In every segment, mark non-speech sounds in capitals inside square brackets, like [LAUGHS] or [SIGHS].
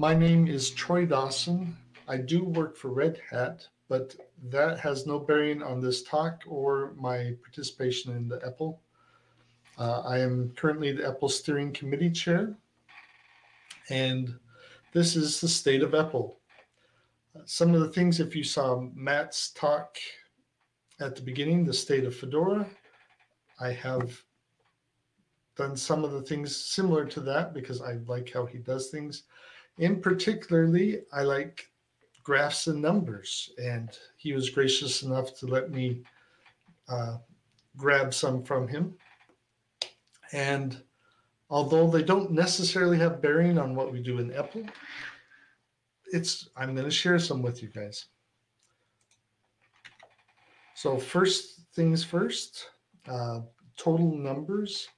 My name is Troy Dawson. I do work for Red Hat, but that has no bearing on this talk or my participation in the EPEL. Uh, I am currently the EPEL Steering Committee Chair, and this is the state of. Uh, some of the things, if you saw Matt's talk at the beginning, the state of Fedora, I have done some of the things similar to that because I like how he does things. In particularly, I like graphs and numbers, and he was gracious enough to let me uh, grab some from him. And although they don't necessarily have bearing on what we do in EPEL, it's I'm going to share some with you guys. So first things first, uh, total numbers.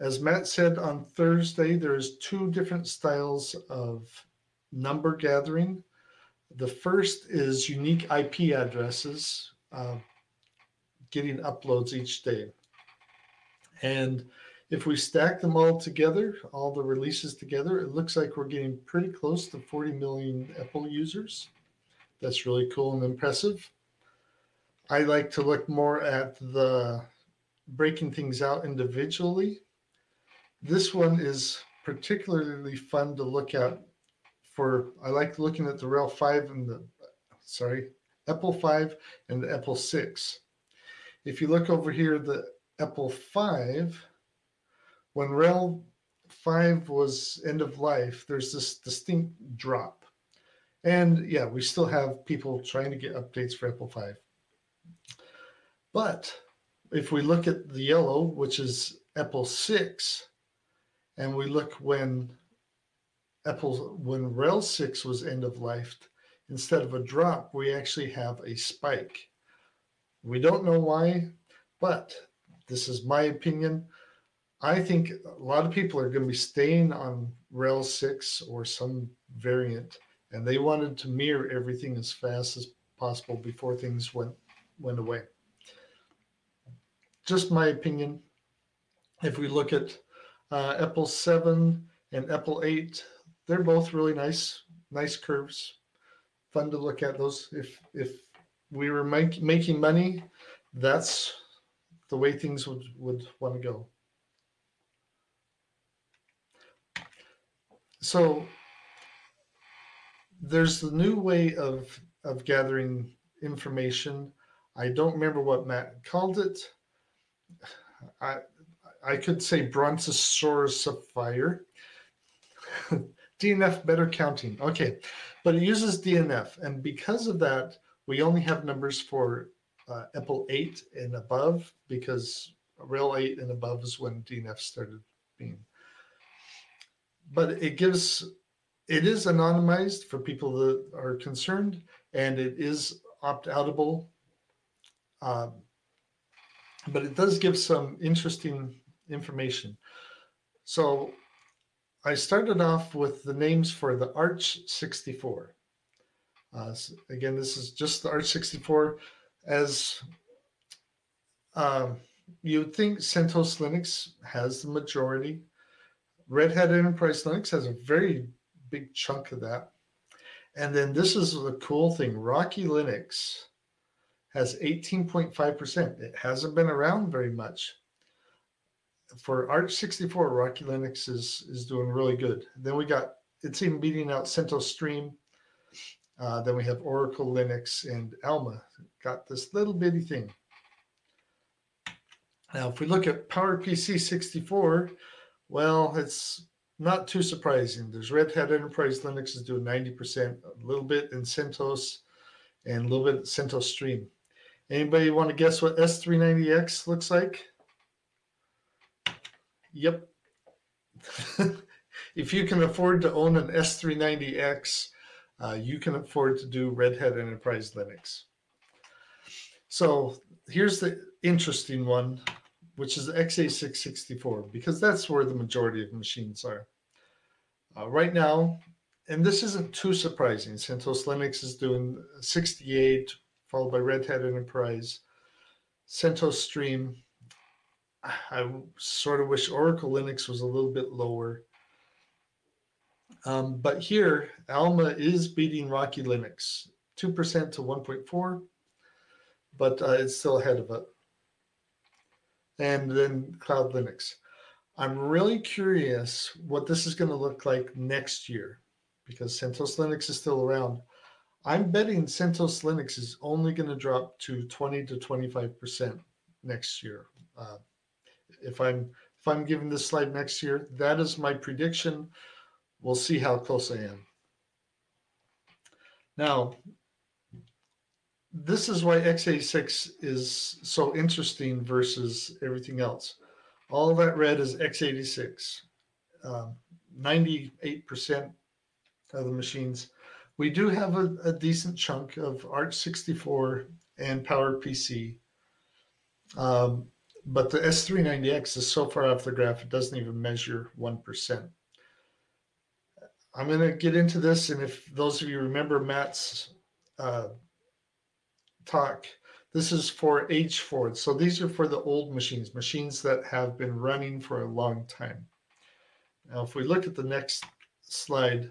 As Matt said on Thursday, there's two different styles of number gathering. The first is unique IP addresses, uh, getting uploads each day. And if we stack them all together, all the releases together, it looks like we're getting pretty close to 40 million EPEL users. That's really cool and impressive. I like to look more at the breaking things out individually. This one is particularly fun to look at for, I like looking at the RHEL 5 and the, sorry, EPEL 5 and the EPEL 6. If you look over here, the EPEL 5, when RHEL 5 was end of life, there's this distinct drop. And yeah, we still have people trying to get updates for EPEL 5. But if we look at the yellow, which is EPEL 6, and we look when EPEL, when RHEL 6 was end of life, instead of a drop, we actually have a spike. We don't know why, but this is my opinion. I think a lot of people are going to be staying on RHEL 6 or some variant, and they wanted to mirror everything as fast as possible before things went went away. Just my opinion. If we look at uh, EPEL 7 and EPEL 8, they're both really nice, nice curves. Fun to look at those. If if we were make, making money, that's the way things would, would want to go. So there's the new way of, of gathering information. I don't remember what Matt called it. I, I could say Brontosaurus sapphire. [LAUGHS] DNF better counting. Okay, but it uses DNF. And because of that, we only have numbers for uh, EPEL 8 and above because RHEL 8 and above is when DNF started being. But it gives, it is anonymized for people that are concerned and it is opt-outable. Um, but it does give some interesting information. So I started off with the names for the Arch 64. Uh, so again, this is just the Arch 64 as uh, you would think CentOS Linux has the majority. Red Hat Enterprise Linux has a very big chunk of that. And then this is the cool thing, Rocky Linux has 18.5%. It hasn't been around very much. For Arch 64, Rocky Linux is, is doing really good. Then we got, it's even beating out CentOS Stream. Uh, then we have Oracle Linux and Alma got this little bitty thing. Now, if we look at PowerPC 64, well, it's not too surprising. There's Red Hat Enterprise Linux is doing 90%, a little bit in CentOS, and a little bit in CentOS Stream. Anybody want to guess what S390X looks like? Yep. [LAUGHS] if you can afford to own an S390X, uh, you can afford to do Red Hat Enterprise Linux. So here's the interesting one, which is the x86-64, because that's where the majority of machines are. Uh, right now, and this isn't too surprising, CentOS Linux is doing 68, followed by Red Hat Enterprise, CentOS Stream. I sort of wish Oracle Linux was a little bit lower. Um, but here, Alma is beating Rocky Linux, 2% to 1.4, but uh, it's still ahead of it. And then Cloud Linux. I'm really curious what this is going to look like next year because CentOS Linux is still around. I'm betting CentOS Linux is only going to drop to 20 to 25% next year. Uh, if I'm if I'm giving this slide next year, that is my prediction. We'll see how close I am. Now, this is why x86 is so interesting versus everything else. All that red is x86. 98% um, of the machines. We do have a, a decent chunk of Arch64 and PowerPC. Um, but the S390X is so far off the graph, it doesn't even measure 1%. I'm going to get into this, and if those of you remember Matt's uh, talk, this is for H4. So these are for the old machines, machines that have been running for a long time. Now, if we look at the next slide,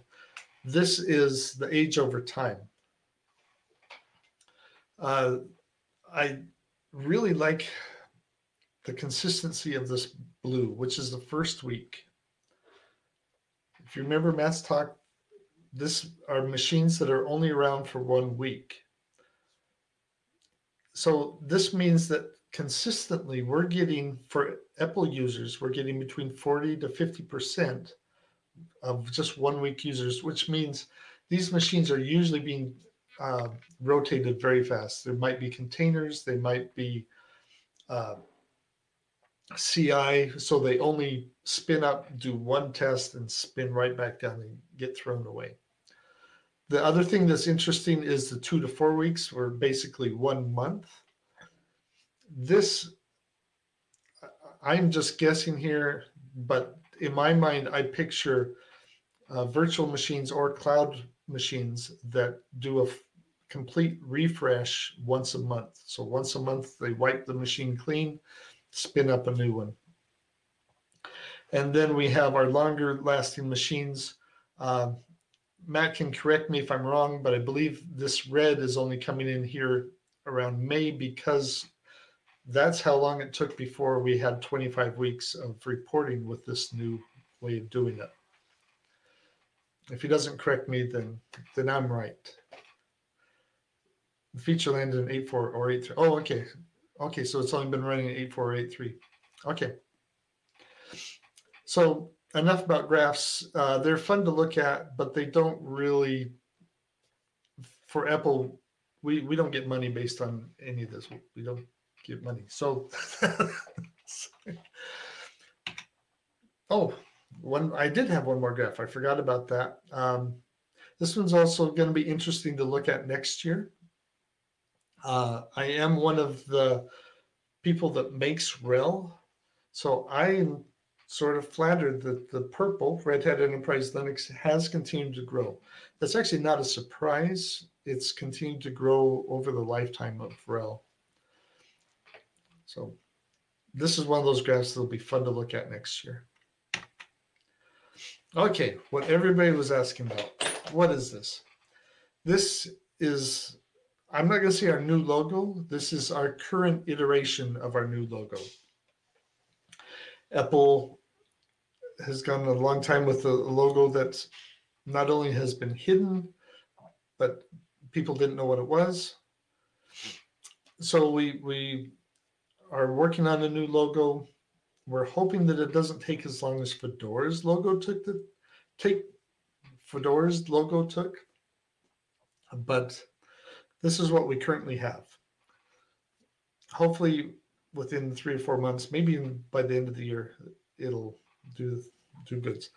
this is the age over time. Uh, I really like the consistency of this blue, which is the first week. If you remember Matt's talk, this are machines that are only around for one week. So this means that consistently we're getting, for EPEL users, we're getting between 40 to 50% of just one week users, which means these machines are usually being uh, rotated very fast. There might be containers, they might be uh, CI, so they only spin up, do one test, and spin right back down and get thrown away. The other thing that's interesting is the two to four weeks, or basically one month. This, I'm just guessing here, but in my mind, I picture uh, virtual machines or cloud machines that do a complete refresh once a month. So once a month, they wipe the machine clean, spin up a new one. And then we have our longer lasting machines. Uh, Matt can correct me if I'm wrong, but I believe this red is only coming in here around May because that's how long it took before we had 25 weeks of reporting with this new way of doing it. If he doesn't correct me, then then I'm right. Feature landed in 8.4 or 8.3. Oh, okay. Okay, so it's only been running 8.4 or 8.3. Okay. So enough about graphs. Uh, they're fun to look at, but they don't really, for EPEL, we, we don't get money based on any of this. We don't get money. So, [LAUGHS] oh, one I did have one more graph. I forgot about that. Um, this one's also going to be interesting to look at next year. Uh, I am one of the people that makes RHEL. So I'm sort of flattered that the purple Red Hat Enterprise Linux has continued to grow. That's actually not a surprise. It's continued to grow over the lifetime of RHEL. So this is one of those graphs that'll be fun to look at next year. Okay, what everybody was asking about. What is this? This is I'm not going to say our new logo. This is our current iteration of our new logo. EPEL has gone a long time with a logo that not only has been hidden, but people didn't know what it was. So we we are working on a new logo. We're hoping that it doesn't take as long as Fedora's logo took the take Fedora's logo took. But this is what we currently have. Hopefully within three or four months, maybe by the end of the year, it'll do do goods.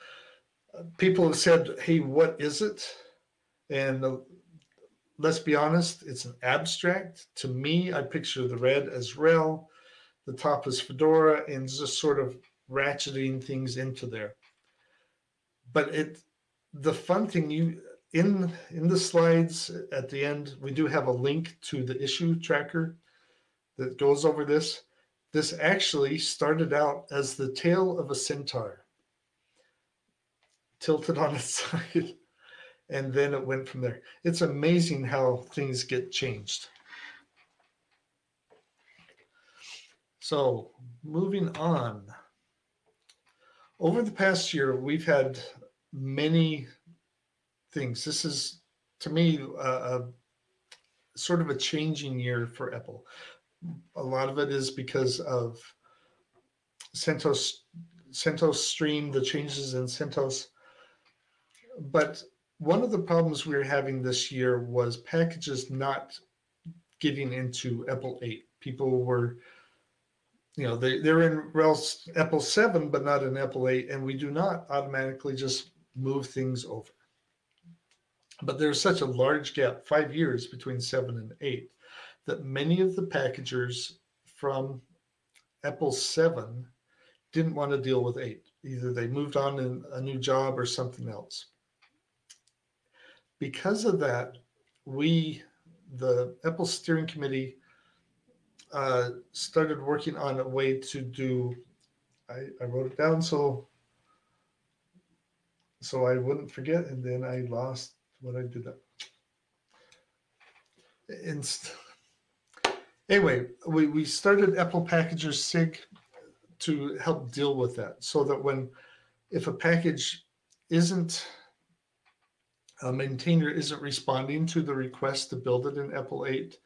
People have said, "Hey, what is it?" And uh, let's be honest, it's an abstract. To me, I picture the red as RHEL, the top is Fedora, and just sort of ratcheting things into there. But it, the fun thing you in in the slides at the end, we do have a link to the issue tracker that goes over this. This actually started out as the tail of a centaur. tilted on its [LAUGHS] side. And then it went from there. It's amazing how things get changed. So moving on. Over the past year, we've had many things. This is, to me, a, sort of a changing year for EPEL. A lot of it is because of CentOS, CentOS Stream, the changes in CentOS. But one of the problems we were having this year was packages not getting into EPEL 8. People were, you know, they, they're in EPEL 7, but not in EPEL 8, and we do not automatically just move things over. But there's such a large gap, five years between 7 and 8, that many of the packagers from EPEL 7 didn't want to deal with 8. Either they moved on in a new job or something else because of that, we, the EPEL Steering Committee, uh, started working on a way to do. I, I wrote it down so so I wouldn't forget, and then I lost what I did. Inst anyway, we, we started EPEL Packager SIG to help deal with that so that when if a package isn't a maintainer isn't responding to the request to build it in EPEL 8,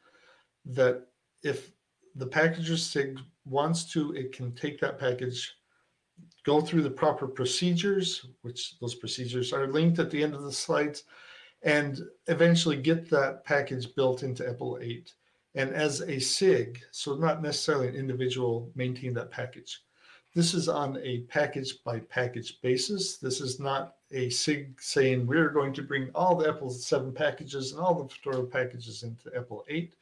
that if the packager SIG wants to, it can take that package, go through the proper procedures, which those procedures are linked at the end of the slides, and eventually get that package built into EPEL 8. And as a SIG, so not necessarily an individual maintain that package. This is on a package by package basis. This is not a SIG saying we're going to bring all the EPEL 7 packages and all the Fedora packages into EPEL 8.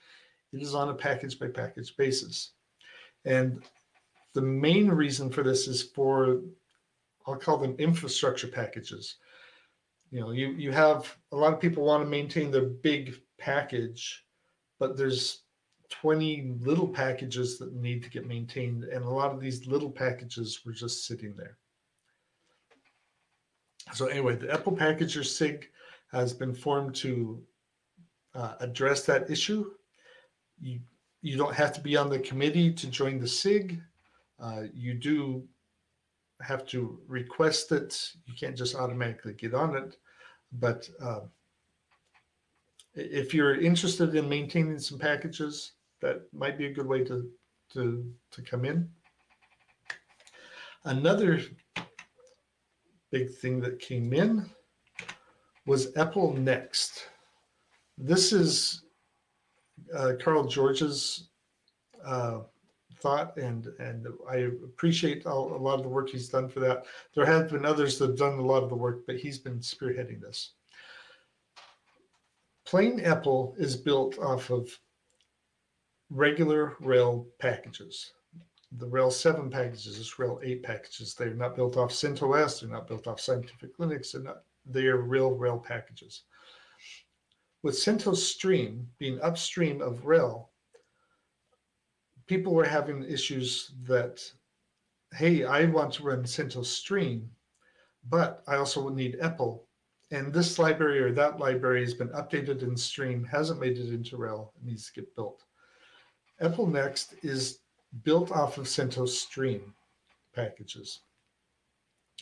It is on a package by package basis. And the main reason for this is for, I'll call them infrastructure packages. You know, you, you have a lot of people want to maintain their big package, but there's 20 little packages that need to get maintained. And a lot of these little packages were just sitting there. So anyway, the EPEL Packager SIG has been formed to uh, address that issue. You, you don't have to be on the committee to join the SIG. Uh, you do have to request it. You can't just automatically get on it. But uh, if you're interested in maintaining some packages, that might be a good way to to to come in. Another big thing that came in was EPEL Next. This is uh, Carl George's uh, thought, and and I appreciate all, a lot of the work he's done for that. There have been others that have done a lot of the work, but he's been spearheading this. Plain EPEL is built off of regular RHEL packages. The RHEL 7 packages is RHEL 8 packages. They're not built off CentOS. They're not built off Scientific Linux. They're not. They are real RHEL packages. With CentOS Stream being upstream of RHEL, people were having issues that, hey, I want to run CentOS Stream, but I also need EPEL. And this library or that library has been updated in Stream, hasn't made it into RHEL, needs to get built. EPEL Next is built off of CentOS Stream packages.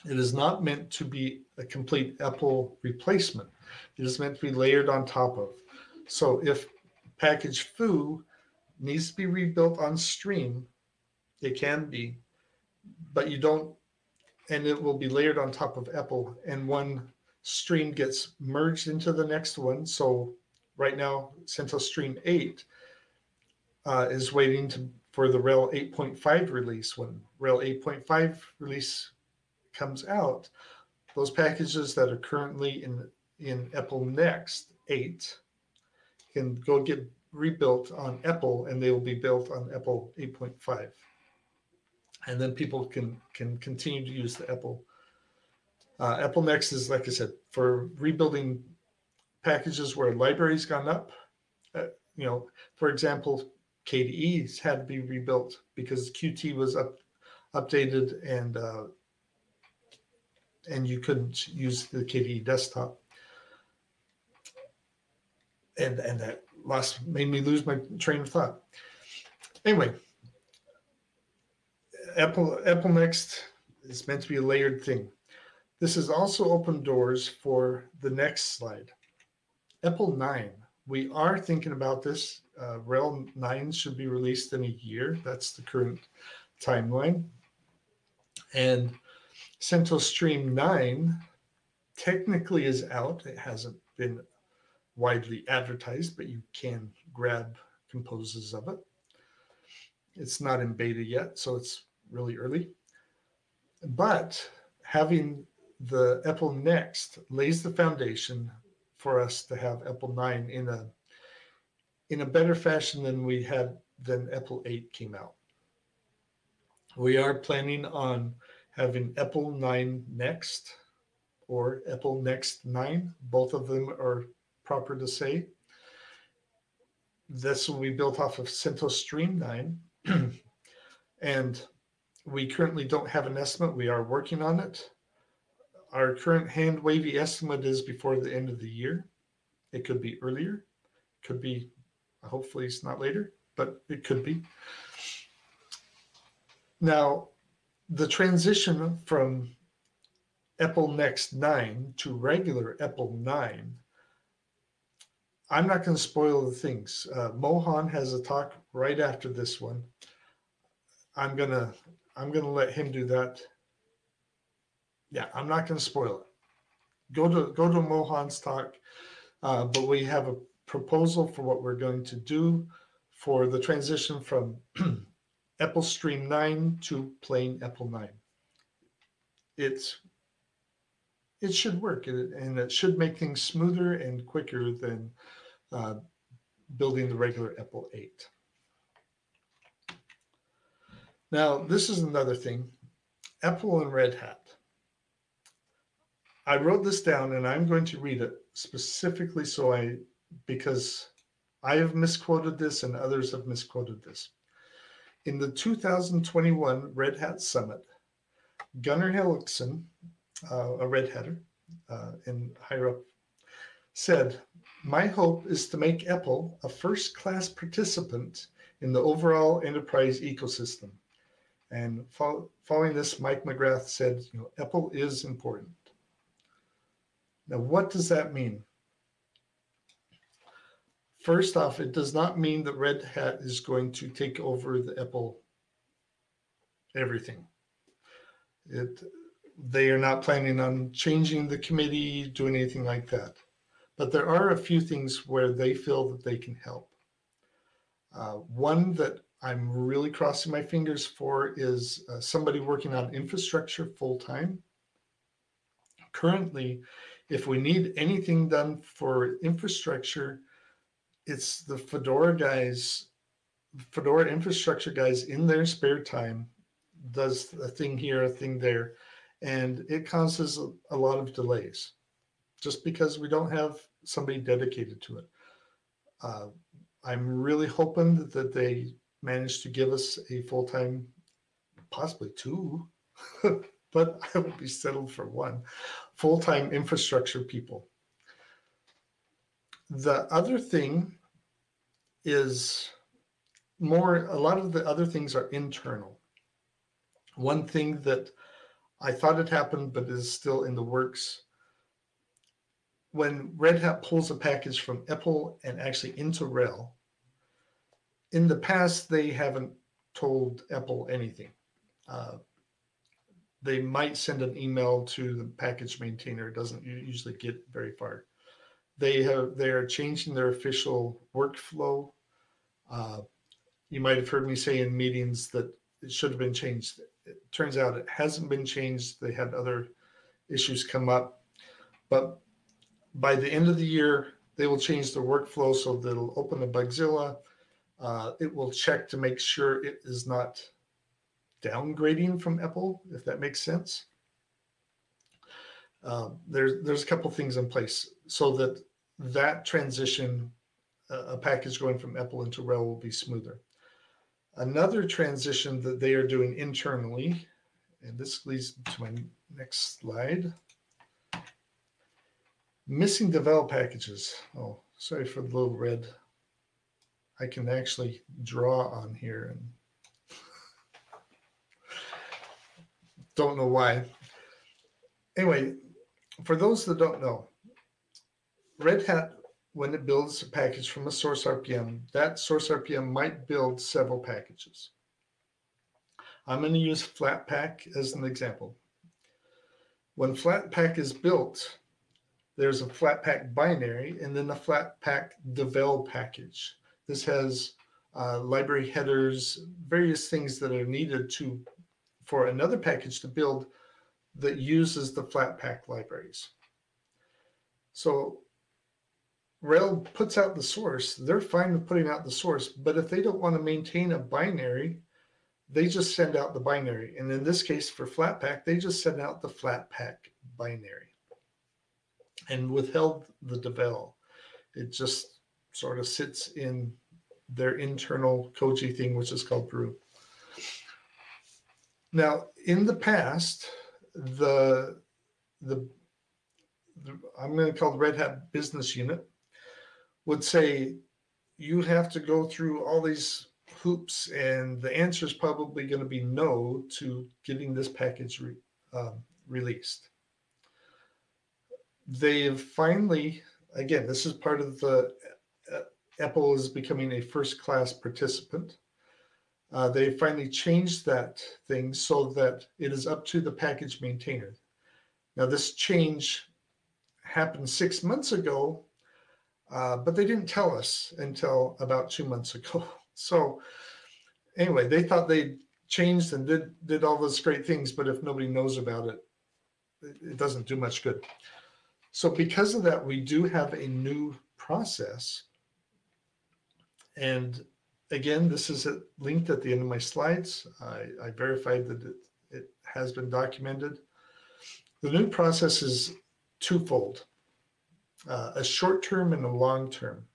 It is not meant to be a complete EPEL replacement. It is meant to be layered on top of. So if package foo needs to be rebuilt on stream, it can be, but you don't, and it will be layered on top of EPEL and one stream gets merged into the next one. So right now, CentOS Stream 8 uh, is waiting to, for the RHEL 8.5 release. When RHEL 8.5 release comes out, those packages that are currently in, in EPEL Next 8 can go get rebuilt on EPEL, and they will be built on EPEL 8.5. And then people can, can continue to use the EPEL. Uh, EPEL Next is, like I said, for rebuilding packages where libraries gone up. Uh, you know, for example, KDE's had to be rebuilt because Qt was up, updated and uh, and you couldn't use the KDE desktop. And and that lost made me lose my train of thought. Anyway, EPEL EPEL Next is meant to be a layered thing. This has also opened doors for the next slide. EPEL 9. We are thinking about this. Uh, RHEL 9 should be released in a year. That's the current timeline. And CentOS Stream 9 technically is out. It hasn't been widely advertised, but you can grab composes of it. It's not in beta yet, so it's really early. But having the EPEL Next lays the foundation for us to have EPEL 9 in a in a better fashion than we had than EPEL 8 came out. We are planning on having EPEL 9 Next or EPEL Next 9. Both of them are proper to say. This will be built off of CentOS Stream 9. [CLEARS THROAT] and we currently don't have an estimate. We are working on it. Our current hand wavy estimate is before the end of the year. It could be earlier, could be, hopefully it's not later, but it could be. Now, the transition from EPEL Next 9 to regular EPEL 9, I'm not going to spoil the things. Uh, Mohan has a talk right after this one. I'm gonna I'm gonna let him do that. Yeah, I'm not going to spoil it. Go to go to Mohan's talk, uh, but we have a proposal for what we're going to do for the transition from [CLEARS THROAT] EPEL Stream 9 to plain EPEL 9. It's it should work and it should make things smoother and quicker than uh, building the regular EPEL 8. Now, this is another thing, EPEL and Red Hat. I wrote this down and I'm going to read it specifically so I, because I have misquoted this and others have misquoted this. In the 2021 Red Hat Summit, Gunnar Hellekson, uh, a Red Hatter uh, in higher up, said, My hope is to make EPEL a first class participant in the overall enterprise ecosystem. And fo following this, Mike McGrath said, you know, EPEL is important. Now, what does that mean? First off, it does not mean that Red Hat is going to take over the EPEL everything. It they are not planning on changing the committee, doing anything like that. But there are a few things where they feel that they can help. Uh, one that I'm really crossing my fingers for is uh, somebody working on infrastructure full time. Currently, if we need anything done for infrastructure, it's the Fedora guys, Fedora infrastructure guys in their spare time does a thing here, a thing there, and it causes a, a lot of delays just because we don't have somebody dedicated to it. Uh, I'm really hoping that they manage to give us a full-time, possibly two, [LAUGHS] but I would be settled for one, full-time infrastructure people. The other thing is more, a lot of the other things are internal. One thing that I thought it happened, but is still in the works. When Red Hat pulls a package from EPEL and actually into RHEL, in the past, they haven't told EPEL anything. Uh, they might send an email to the package maintainer. It doesn't usually get very far. They have they are changing their official workflow. Uh, you might have heard me say in meetings that it should have been changed. It turns out it hasn't been changed. They had other issues come up, but by the end of the year, they will change the workflow so that it'll open the Bugzilla. Uh, it will check to make sure it is not downgrading from EPEL, if that makes sense. Uh, there's there's a couple things in place so that that transition, uh, a package going from EPEL into RHEL will be smoother. Another transition that they are doing internally, and this leads to my next slide. Missing develop packages. Oh, sorry for the little red. I can actually draw on here and [LAUGHS] don't know why. Anyway, for those that don't know, Red Hat, when it builds a package from a source RPM, that source RPM might build several packages. I'm going to use Flatpak as an example. When Flatpak is built, there's a Flatpak binary and then the Flatpak devel package. This has uh, library headers, various things that are needed to for another package to build that uses the Flatpak libraries. So RHEL puts out the source, they're fine with putting out the source, but if they don't want to maintain a binary, they just send out the binary. And in this case for Flatpak, they just send out the Flatpak binary and withheld the devel. It just sort of sits in their internal Koji thing, which is called brew. Now, in the past, the, the, the I'm going to call the Red Hat business unit would say, you have to go through all these hoops and the answer is probably going to be no to getting this package re, um, released. They've finally, again, this is part of the, uh, EPEL is becoming a first class participant. Uh, they finally changed that thing so that it is up to the package maintainer. Now this change happened six months ago, uh, but they didn't tell us until about two months ago. [LAUGHS] So anyway, they thought they changed and did, did all those great things, but if nobody knows about it, it doesn't do much good. So because of that, we do have a new process. And again, this is linked at the end of my slides. I, I verified that it, it has been documented. The new process is twofold, uh, a short term and a long term.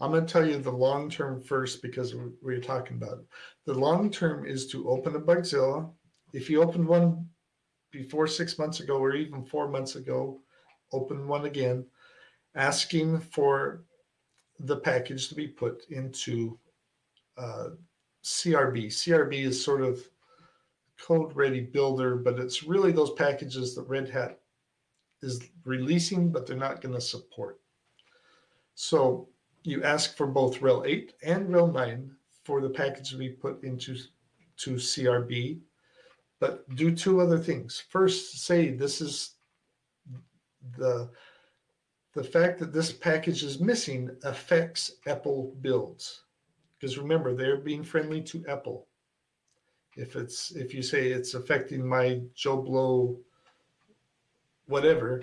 I'm going to tell you the long term first because we we're talking about it. The long term is to open a Bugzilla. If you opened one before six months ago or even four months ago, open one again, asking for the package to be put into uh, CRB. CRB is sort of code ready builder, but it's really those packages that Red Hat is releasing, but they're not going to support. So you ask for both RHEL 8 and RHEL 9 for the package to be put into to CRB, but do two other things. First, say this is the the fact that this package is missing affects EPEL builds. Because remember, they're being friendly to EPEL. If it's if you say it's affecting my Joe Blow whatever,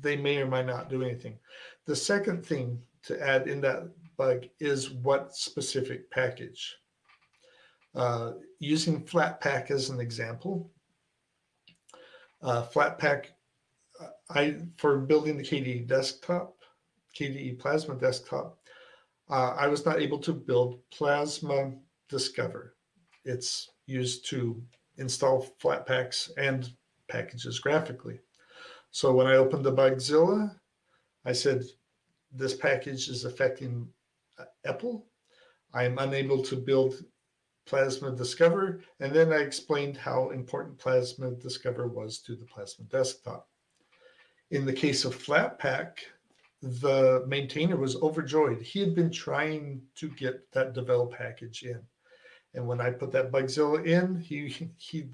they may or might not do anything. The second thing to add in that bug is what specific package. Uh, using Flatpak as an example, uh, Flatpak, I for building the KDE desktop, KDE Plasma desktop, uh, I was not able to build Plasma Discover. It's used to install Flatpaks and packages graphically. So when I opened the Bugzilla, I said, this package is affecting EPEL. I am unable to build Plasma Discover. And then I explained how important Plasma Discover was to the Plasma desktop. In the case of Flatpak, the maintainer was overjoyed. He had been trying to get that develop package in. And when I put that Bugzilla in, he, he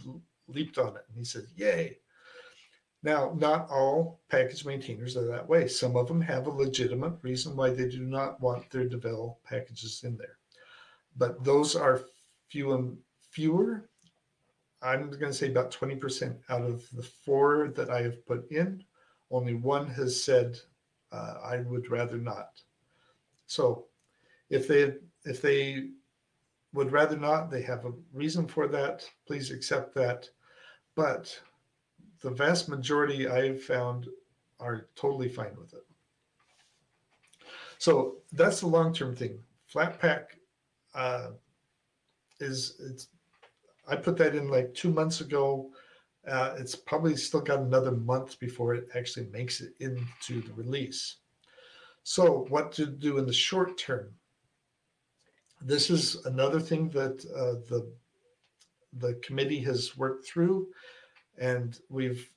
leaped on it and he said, yay. Now, not all package maintainers are that way. Some of them have a legitimate reason why they do not want their devel packages in there. But those are few and fewer. I'm going to say about 20% out of the four that I have put in, only one has said, uh, I would rather not. So if they, if they would rather not, they have a reason for that, please accept that. But the vast majority I've found are totally fine with it. So that's the long-term thing. Flatpak uh, is it's I put that in like two months ago. Uh, it's probably still got another month before it actually makes it into the release. So, what to do in the short term? This is another thing that uh, the the committee has worked through, and we've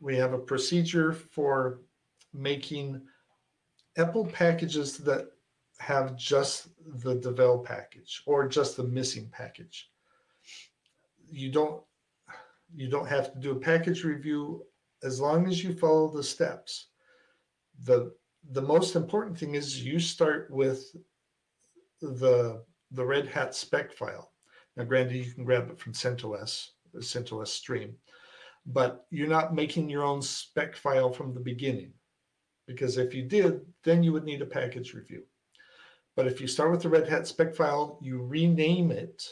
we have a procedure for making EPEL packages that have just the devel package or just the missing package. You don't you don't have to do a package review as long as you follow the steps. The the most important thing is you start with the the Red Hat spec file. Now, granted, you can grab it from CentOS, CentOS stream, but you're not making your own spec file from the beginning. Because if you did, then you would need a package review. But if you start with the Red Hat spec file, you rename it,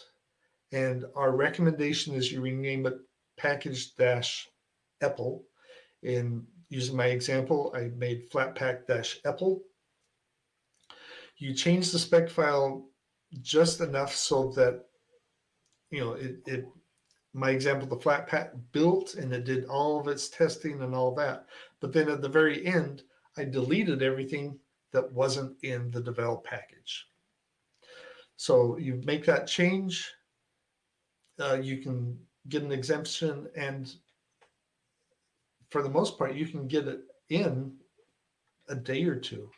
and our recommendation is you rename it package dash EPEL. In using my example, I made EPEL. You change the spec file just enough so that you know it, it my example the flatpak built and it did all of its testing and all that but then at the very end i deleted everything that wasn't in the devel package so you make that change uh, you can get an exemption and for the most part you can get it in a day or two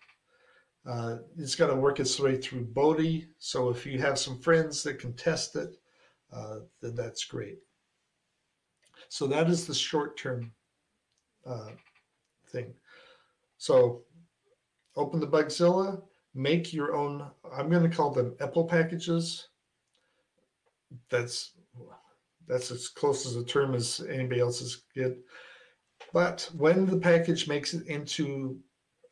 uh, it's got to work its way through Bodhi. So if you have some friends that can test it, uh, then that's great. So that is the short-term uh, thing. So open the Bugzilla, make your own, I'm going to call them EPEL packages. That's that's as close as a term as anybody else's get. But when the package makes it into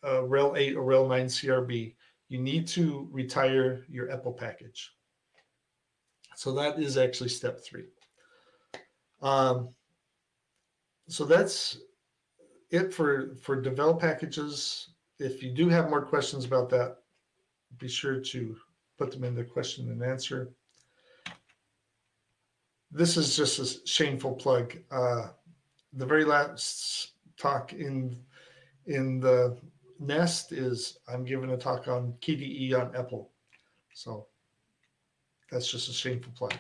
uh, RHEL 8 or RHEL 9 CRB, you need to retire your EPEL package. So that is actually step three. Um, so that's it for, for devel packages. If you do have more questions about that, be sure to put them in the question and answer. This is just a shameful plug. Uh, the very last talk in in the nest is I'm giving a talk on KDE on EPEL. So that's just a shameful plug.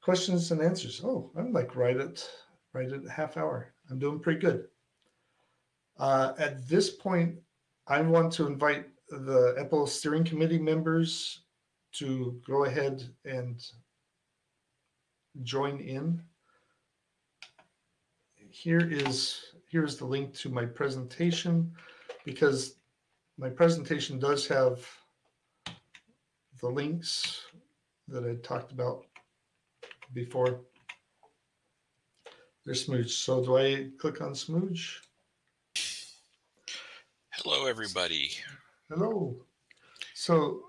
Questions and answers. Oh, I'm like right at right at half hour. I'm doing pretty good. Uh, at this point, I want to invite the EPEL steering committee members to go ahead and join in. Here is here's the link to my presentation because my presentation does have the links that I talked about before. There's Smooge. So do I click on Smooge? Hello, everybody. Hello. So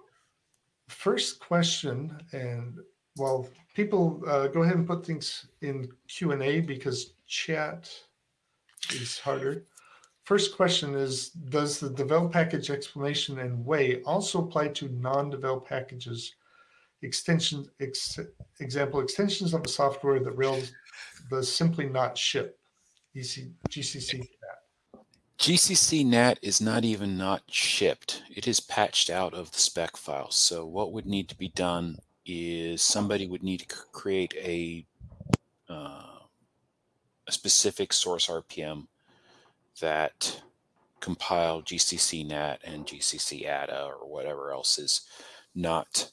first question, and well, people uh, go ahead and put things in Q&A because chat is harder. First question is, does the devel package explanation and way also apply to non-devel packages, extension, ex, example, extensions of the software that Rails does simply not ship, EC, GCC GNAT? GCC GNAT is not even not shipped. It is patched out of the spec file. So what would need to be done is somebody would need to create a, uh, a specific source RPM that compile GCC GNAT and GCC ADA or whatever else is not.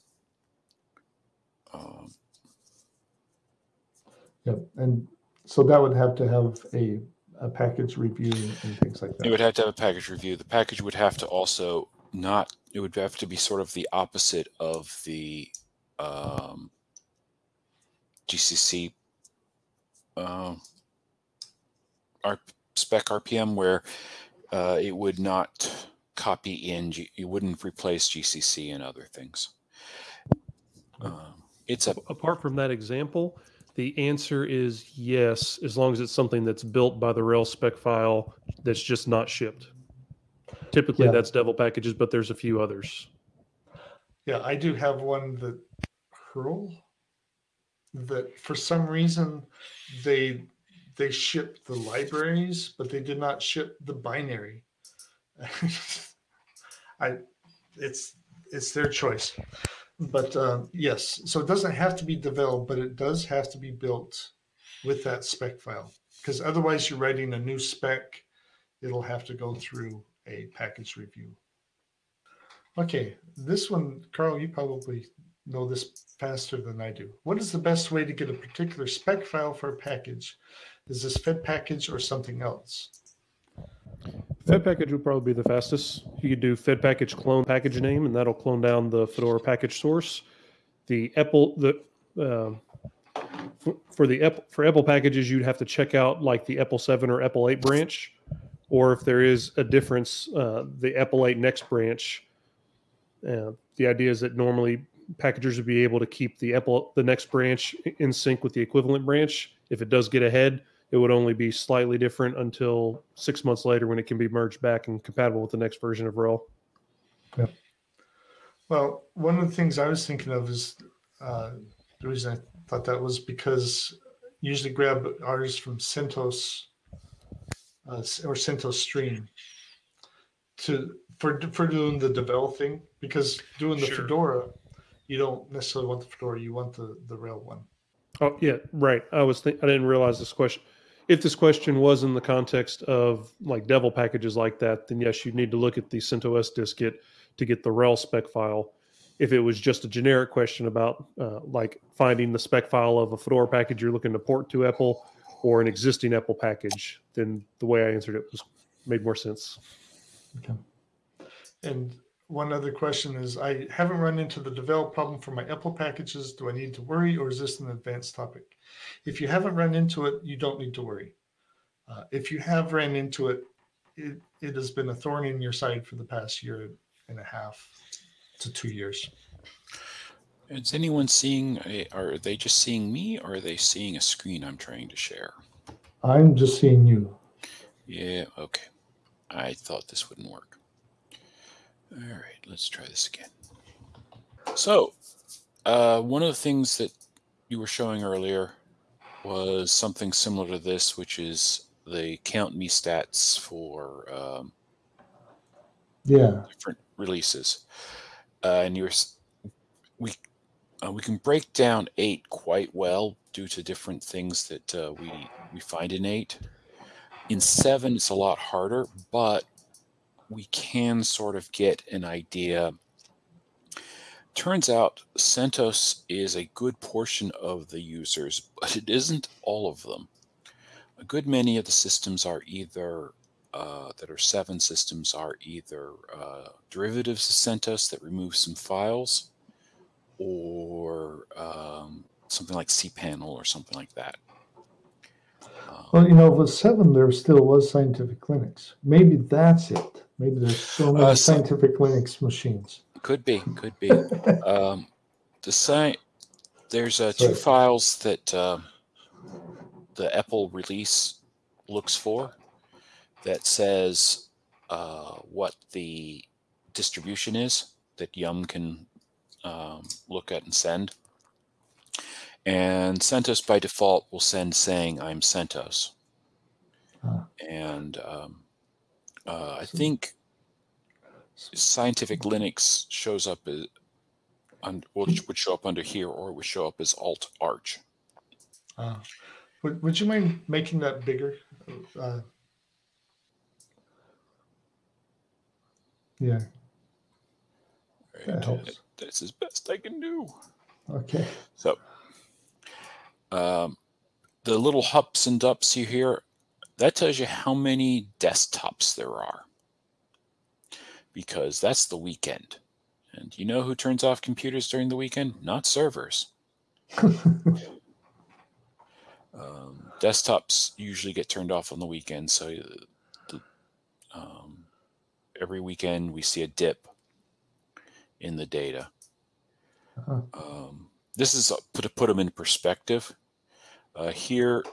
Um, yep, and so that would have to have a, a package review and things like that. It would have to have a package review. The package would have to also not, it would have to be sort of the opposite of the um, GCC uh, our spec RPM where uh, it would not copy in, G it wouldn't replace GCC and other things. Um, it's a apart from that example, the answer is yes, as long as it's something that's built by the RHEL's spec file that's just not shipped. Typically, Yeah. that's devel packages, but there's a few others. Yeah, I do have one that Hurl that for some reason they they shipped the libraries, but they did not ship the binary. [LAUGHS] I, it's it's their choice, but uh, yes. So it doesn't have to be developed, but it does have to be built with that spec file because otherwise you're writing a new spec. It'll have to go through a package review. Okay, this one, Carl, you probably know this faster than I do. What is the best way to get a particular spec file for a package? Is this Fed package or something else? Fed package would probably be the fastest. You could do Fed package clone package name, and that'll clone down the Fedora package source. The EPEL the um for, the EPEL, for EPEL packages, you'd have to check out like the EPEL seven or EPEL eight branch, or if there is a difference, uh, the EPEL eight next branch. Uh, the idea is that normally packagers would be able to keep the EPEL the next branch in sync with the equivalent branch. If it does get ahead, it would only be slightly different until six months later when it can be merged back and compatible with the next version of RHEL. Yeah. Well, one of the things I was thinking of is uh, the reason I thought that was because usually grab ours from CentOS uh, or CentOS Stream to for for doing the developing because doing the Sure. Fedora, you don't necessarily want the Fedora, you want the the RHEL one. Oh yeah, right. I was think I didn't realize this question. If this question was in the context of like Devel packages like that, then yes, you'd need to look at the CentOS dist-git to get the RHEL spec file. If it was just a generic question about uh, like finding the spec file of a Fedora package you're looking to port to EPEL or an existing EPEL package, then the way I answered it was made more sense. okay And one other question is, I haven't run into the devel problem for my EPEL packages. Do I need to worry or is this an advanced topic? If you haven't run into it, you don't need to worry. Uh, if you have ran into it, it, it has been a thorn in your side for the past year and a half to two years. Is anyone seeing? A, are they just seeing me, or are they seeing a screen I'm trying to share? I'm just seeing you. Yeah. Okay. I thought this wouldn't work. All right. Let's try this again. So, uh, one of the things that you were showing earlier was something similar to this, which is the count me stats for um, Yeah. different releases, uh, and you're we uh, we can break down eight quite well due to different things that uh, we we find in eight. In seven, it's a lot harder, but we can sort of get an idea. Turns out CentOS is a good portion of the users, but it isn't all of them. A good many of the systems are either uh, that are seven systems are either uh, derivatives of CentOS that remove some files, or um, something like cPanel or something like that. Um, Well, you know, with seven, there still was Scientific Linux. Maybe that's it. Maybe there's so many Uh, so- Scientific Linux machines. could be, could be. [LAUGHS] um, the site there's uh, two files that uh, the EPEL release looks for that says uh, what the distribution is that Yum can um, look at and send. And CentOS by default will send saying I'm CentOS. Ah. And um, uh, I think Scientific Linux shows up as would, would show up under here or it would show up as Alt Arch. Uh, would, would you mind making that bigger? Uh, Yeah, Right? that helps. That's as best I can do. Okay. So, um, the little hups and dups you hear, that tells you how many desktops there are. Because that's the weekend. And you know who turns off computers during the weekend? Not servers. [LAUGHS] Um, desktops usually get turned off on the weekend. So, uh, the, um, every weekend we see a dip in the data. Uh-huh. Um, this is uh, to put them in perspective. Uh, here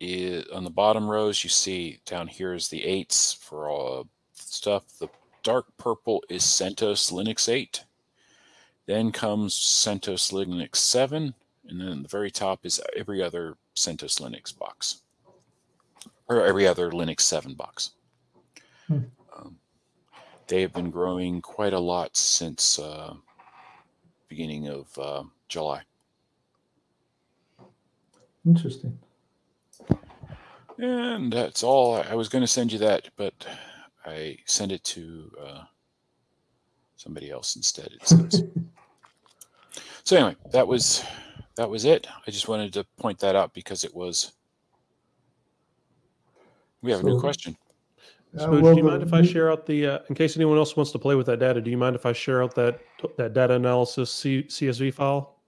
is on the bottom rows, you see down here is the eights for all stuff. The dark purple is CentOS Linux 8. Then comes CentOS Linux 7, and then the very top is every other CentOS Linux box, or every other Linux 7 box. Hmm. Um, they have been growing quite a lot since uh, beginning of uh, July. Interesting. And that's all. I was going to send you that, but I sent it to uh, somebody else instead. It seems. [LAUGHS] so anyway, that was that was it. I just wanted to point that out because it was. We have a new question. Uh, Smooch, well, do you mind if I share out the, uh, in case anyone else wants to play with that data, do you mind if I share out that, that data analysis C, CSV file?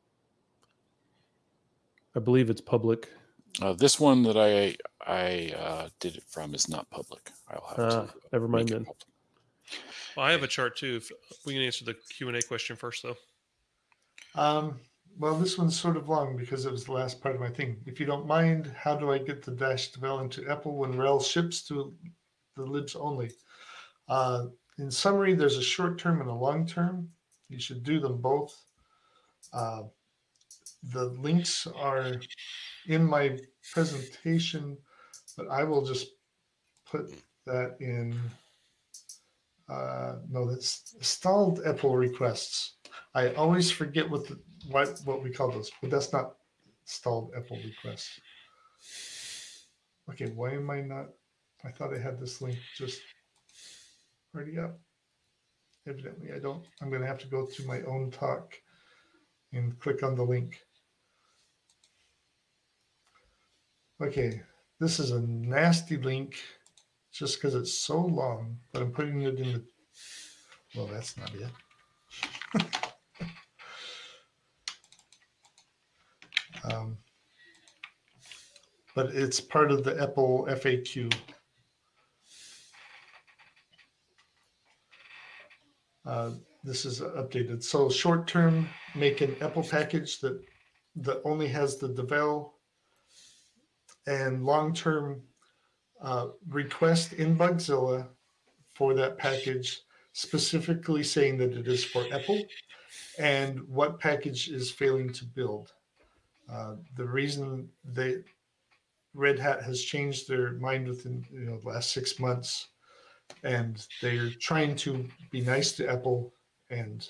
I believe it's public. Uh, this one that I I uh, did it from is not public. I'll have Ah, to never mind then. Well, I have a chart too. If we can answer the Q and A question first, though. Um, well, this one's sort of long because it was the last part of my thing. If you don't mind, how do I get the dash devel into EPEL when RHEL ships to the libs only? Uh, in summary, there's a short term and a long term. You should do them both. Uh, the links are in my presentation, but I will just put that in. Uh, no, that's stalled EPEL requests. I always forget what the, what what we call those, but that's not stalled EPEL requests. Okay, why am I not? I thought I had this link just already up. Evidently, I don't. I'm going to have to go to my own talk and click on the link. Okay, this is a nasty link just because it's so long, but I'm putting it in the. Well, that's not it. [LAUGHS] Um, but it's part of the EPEL FAQ. Uh, this is updated. So short term, make an EPEL package that that only has the devel, and long term, uh, request in Bugzilla for that package, specifically saying that it is for EPEL, and what package is failing to build. Uh, the reason they Red Hat has changed their mind within you know the last six months, and they're trying to be nice to EPEL, and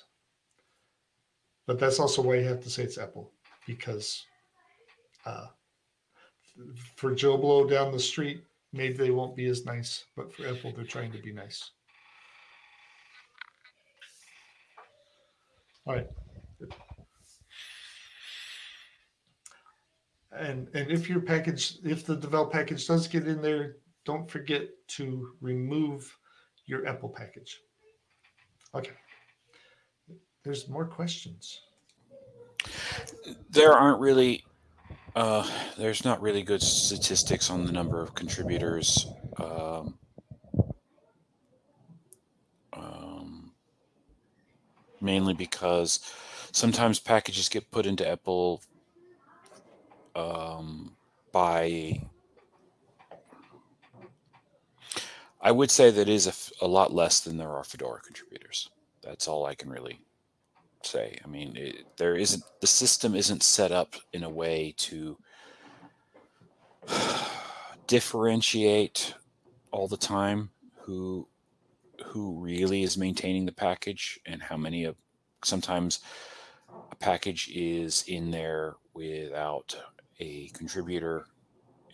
but that's also why you have to say it's EPEL because uh, for Joe Blow down the street, maybe they won't be as nice, but for EPEL, they're trying to be nice. All right. And and if your package, if the devel package does get in there, don't forget to remove your EPEL package. Okay. There's more questions. there aren't really uh, there's not really good statistics on the number of contributors um, um, mainly because sometimes packages get put into EPEL um, by i would say that is a, lot less than there are fedora contributors. That's all i can really say. I mean, it, there isn't the system isn't set up in a way to [SIGHS] differentiate all the time who who really is maintaining the package and how many of sometimes a package is in there without a contributor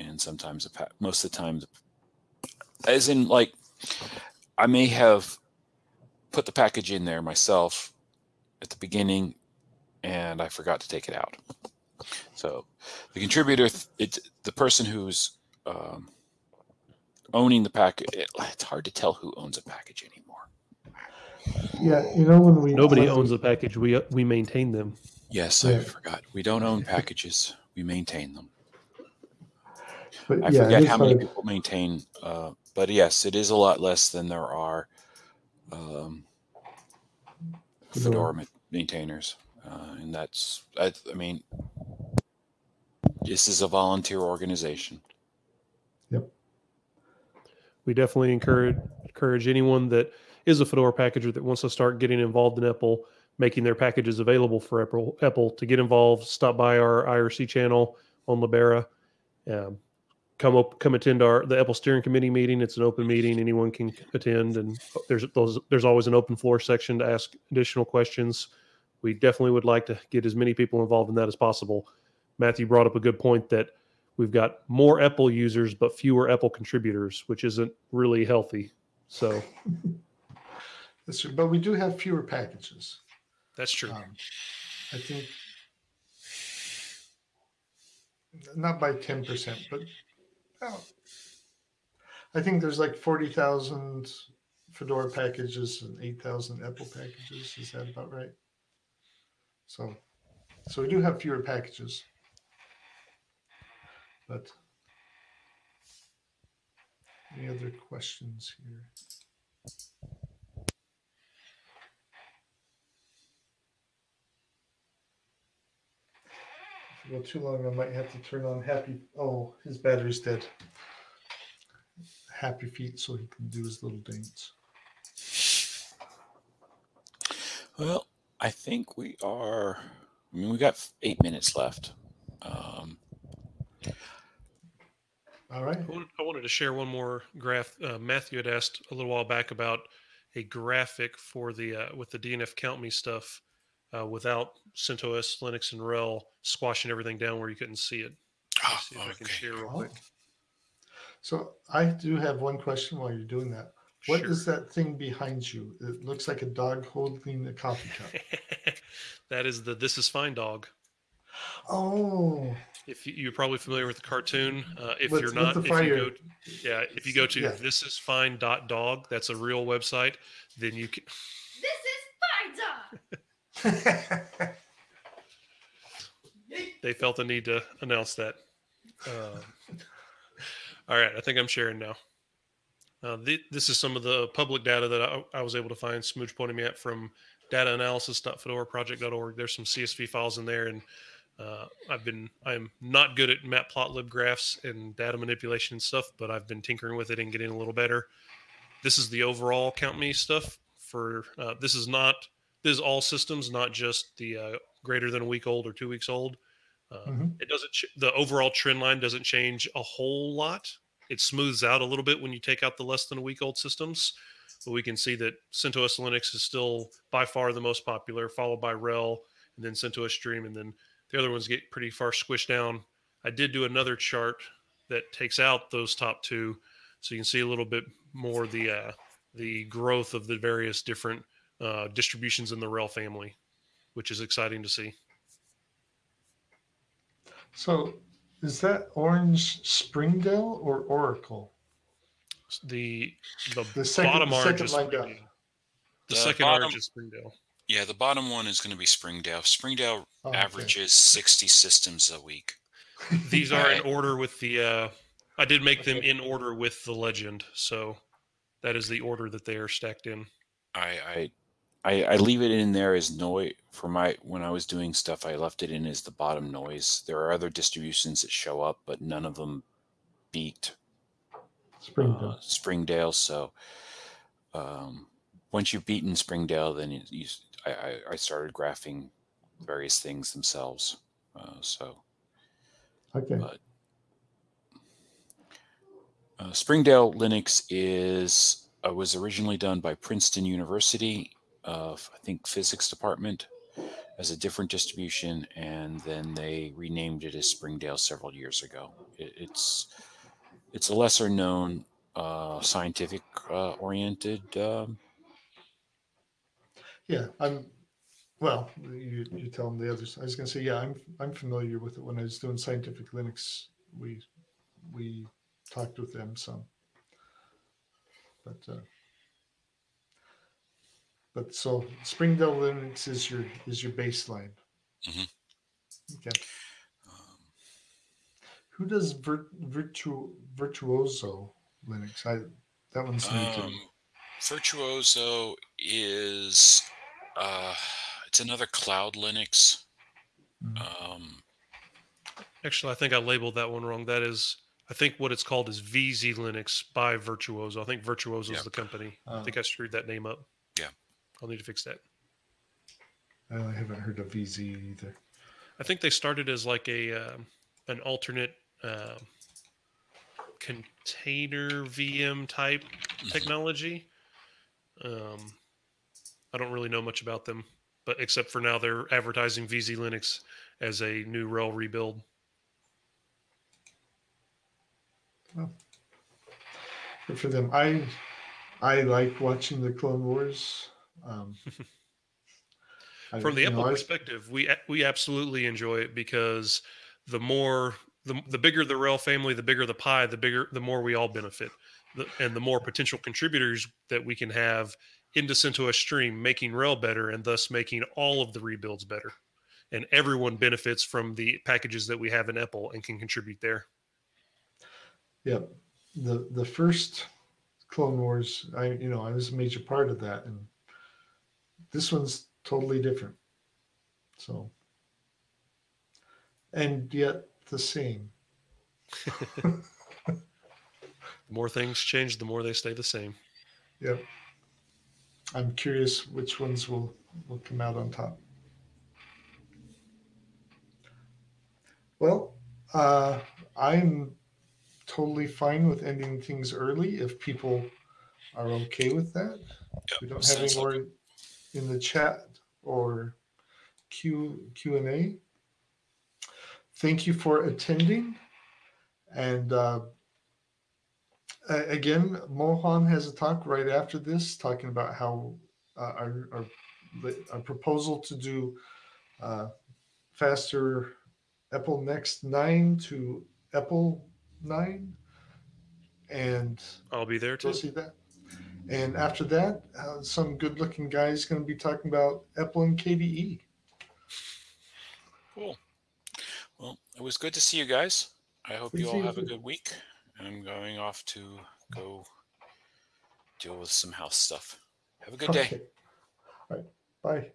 and sometimes a most of the time as in like I may have put the package in there myself at the beginning and I forgot to take it out. So the contributor, it's the person who's um, owning the package. It, it's hard to tell who owns a package anymore. Yeah, you know when we Nobody when owns we- the package. We, we maintain them. Yes, Yeah. I forgot. We don't own packages. We maintain them. But I yeah, forget how many people maintain. Uh, but yes, it is a lot less than there are um, Fedora. Fedora maintainers, uh, and that's I, I mean, this is a volunteer organization. Yep. We definitely encourage encourage anyone that is a Fedora packager that wants to start getting involved in EPEL making their packages available for EPEL, EPEL to get involved. Stop by our IRC channel on Libera. Um, come up, come attend our the EPEL Steering Committee meeting. It's an open meeting; anyone can attend, and there's those, there's always an open floor section to ask additional questions. We definitely would like to get as many people involved in that as possible. Matthew brought up a good point that we've got more EPEL users but fewer EPEL contributors, which isn't really healthy. So [LAUGHS] That's true, but we do have fewer packages. That's true. Um, I think not by ten percent, but I think there's like forty thousand Fedora packages and eight thousand EPEL packages. Is that about right? So, so we do have fewer packages, but any other questions here? If go too long, I might have to turn on happy. Oh, his battery's dead. Happy feet, so he can do his little dance. Well, I think we are. I mean, we got eight minutes left. Um, All right. I wanted, I wanted to share one more graph. Uh, Matthew had asked a little while back about a graphic for the uh, with the DNF count me stuff uh, without CentOS, Linux, and RHEL squashing everything down where you couldn't see it. Ah, see if I can okay. share real Oh. quick. So I do have one question while you're doing that. What is Sure. that thing behind you? It looks like a dog holding a coffee cup. [LAUGHS] that is the This Is Fine dog. Oh, If you, you're probably familiar with the cartoon, uh, if you're not, if you go, yeah, if you go to Yeah. this is fine dot dog, that's a real website. Then you can. They felt the need to announce that. Um, all right, I think I'm sharing now. Uh, thi- this is some of the public data that I, I was able to find. Smooch pointing me at from dataanalysis.fedoraproject.org. There's some CSV files in there, and uh, I've been I'm not good at matplotlib graphs and data manipulation and stuff, but I've been tinkering with it and getting a little better. This is the overall count me stuff for. Uh, this is not this is all systems, not just the uh, greater than a week old or two weeks old. Uh, Mhm. It doesn't. Ch- the overall trend line doesn't change a whole lot. It smooths out a little bit when you take out the less than a week old systems, but we can see that CentOS Linux is still by far the most popular, followed by RHEL, and then CentOS Stream, and then the other ones get pretty far squished down. I did do another chart that takes out those top two, so you can see a little bit more the uh, the growth of the various different uh, distributions in the RHEL family, which is exciting to see. so is that Orange Springdale or Oracle? The the, The second- bottom the orange second is. Springdale. The, The second bottom- orange is Springdale. yeah, the bottom one is going to be Springdale. Springdale Oh, okay. averages 60 systems a week. [LAUGHS] These are in order with the. Uh, I did make them in order with the legend, so that is the order that they are stacked in. I, I I I leave it in there as noise for my when I was doing stuff. I left it in as the bottom noise. There are other distributions that show up, but none of them beat Springdale. uh, Springdale. So um, once you've beaten Springdale, then you, you I, I started graphing various things themselves. Uh, so Okay. but uh, Springdale Linux is uh, was originally done by Princeton University of I think physics department as a different distribution, and then they renamed it as Springdale several years ago. It, it's it's a lesser known uh, scientific uh, oriented um, Yeah, I'm. Well, you you tell them the others. I was gonna say, yeah, I'm I'm familiar with it. When I was doing scientific Linux, we we talked with them some. But uh, but so Springdale Linux is your is your baseline. Mhm. Okay. um, Who does Vir, Virtu, Virtuozzo Linux? I that one's new to Um, me. Virtuozzo is uh, it's another cloud Linux. Mhm. Um, Actually, I think I labeled that one wrong. That is, I think what it's called is VZ Linux by Virtuozzo. I think Virtuozzo is Yeah. the company. I Uh, think I screwed that name up. Yeah. I'll need to fix that. I haven't heard of VZ either. I think they started as like a um an alternate uh, container VM type technology. Um, I don't really know much about them, but except for now they're advertising VZ Linux as a new RHEL rebuild. Good for them. I I like watching the Clone Wars. Um, [LAUGHS] I- From the you know, EPEL perspective, we we absolutely enjoy it because the more the, the bigger the RHEL family, the bigger the pie, the bigger the more we all benefit, the, and the more potential contributors that we can have into CentOS Stream, making RHEL better and thus making all of the rebuilds better, and everyone benefits from the packages that we have in EPEL and can contribute there. Yep. The the first Clone Wars, I you know, I was a major part of that and this one's totally different. So and yet the same. [LAUGHS] The more things change, the more they stay the same. Yep. I'm curious which ones will will come out on top. Well, uh, I'm totally fine with ending things early if people are okay with that. We don't have any more in the chat or Q Q and A. Thank you for attending, and uh, again, Mohan has a talk right after this, talking about how uh, our, our our proposal to do uh, faster EPEL Next nine to EPEL nine, and I'll be there too. See that. And after that, uh, some good-looking guy is going to be talking about EPEL and KDE. Cool. Well, it was good to see you guys. I hope Good you all you have a good week. I'm going off to go deal with some house stuff. Have a good day. Okay. All right. Bye.